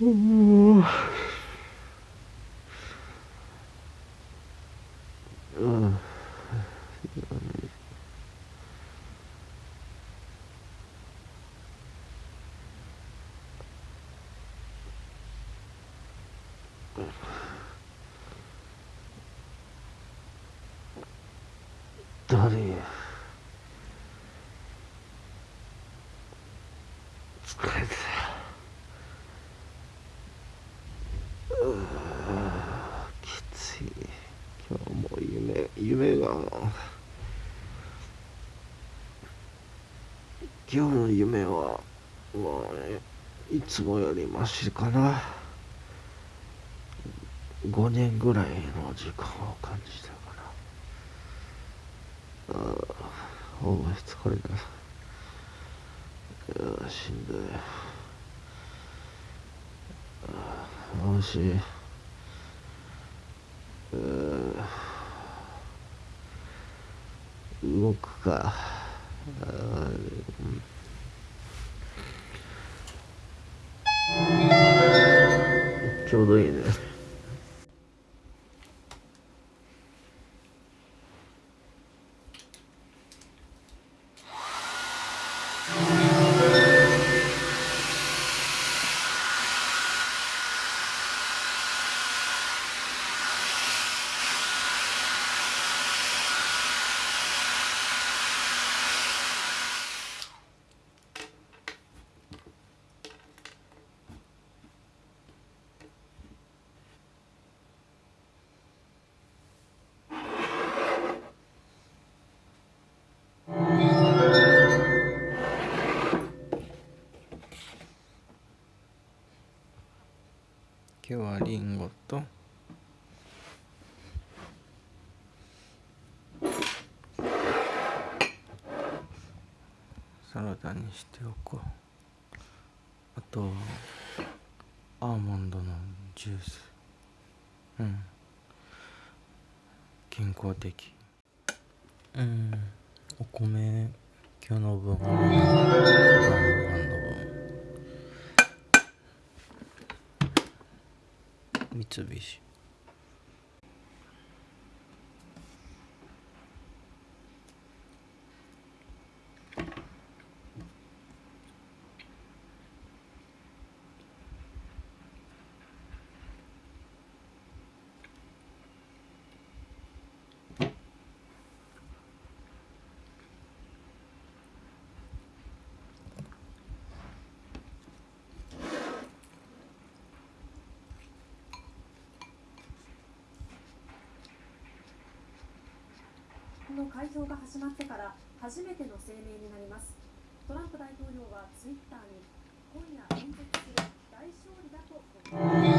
うんうん誰疲れたうーきつい今日も夢が今日の夢はまあいつもよりマシかな。5年ぐらいの時間を感じたかな。ああお前疲れたい。やしんどい。あもし動くか。ちょうどいいね。今日はリンゴと。サラダにしておこう。あとアーモンドのジュース。うん。健康的。うん。お米今日の分晩三菱の開票が始まってから初めての声明になります。トランプ大統領はツイッターに今夜演説する大勝利だと。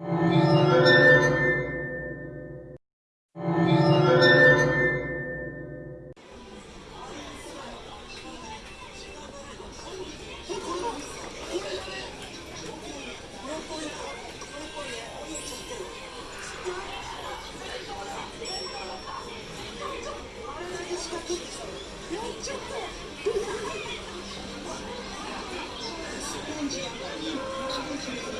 う「